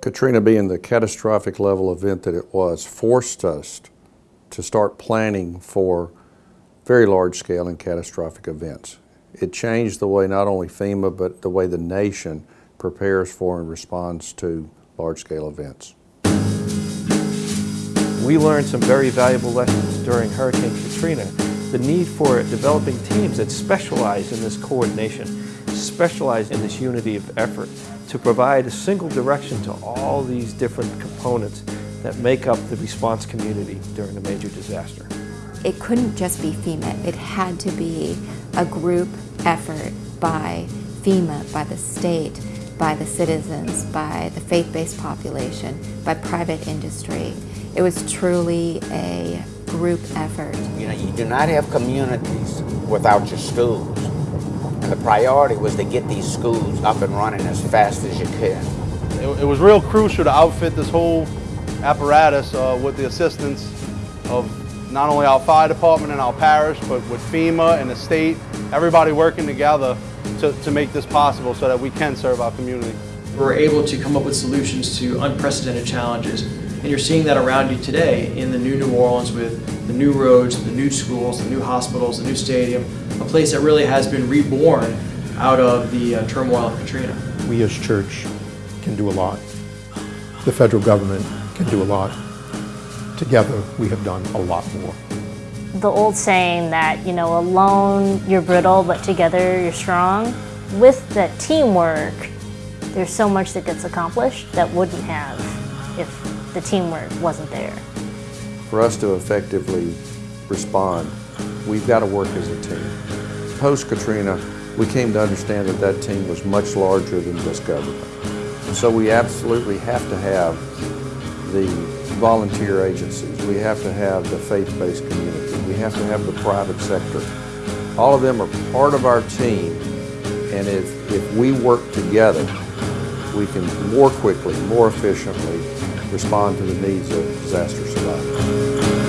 Katrina being the catastrophic level event that it was forced us to start planning for very large scale and catastrophic events. It changed the way not only FEMA but the way the nation prepares for and responds to large scale events. We learned some very valuable lessons during Hurricane Katrina. The need for developing teams that specialize in this coordination, specialize in this unity of effort, to provide a single direction to all these different components that make up the response community during a major disaster. It couldn't just be FEMA, it had to be a group effort by FEMA, by the state, by the citizens, by the faith-based population, by private industry. It was truly a group effort. You know, you do not have communities without your schools. And the priority was to get these schools up and running as fast as you could. It, it was real crucial to outfit this whole apparatus uh, with the assistance of not only our fire department and our parish, but with FEMA and the state, everybody working together to, to make this possible so that we can serve our community. We're able to come up with solutions to unprecedented challenges. And you're seeing that around you today in the new New Orleans with the new roads, the new schools, the new hospitals, the new stadium, a place that really has been reborn out of the uh, turmoil of Katrina. We as church can do a lot. The federal government can do a lot. Together, we have done a lot more. The old saying that, you know, alone you're brittle, but together you're strong. With the teamwork, there's so much that gets accomplished that wouldn't have if the teamwork wasn't there. For us to effectively respond, we've got to work as a team. Post-Katrina, we came to understand that that team was much larger than just government. So we absolutely have to have the volunteer agencies. We have to have the faith-based community. We have to have the private sector. All of them are part of our team, and if, if we work together, we can more quickly, more efficiently respond to the needs of disaster survivors.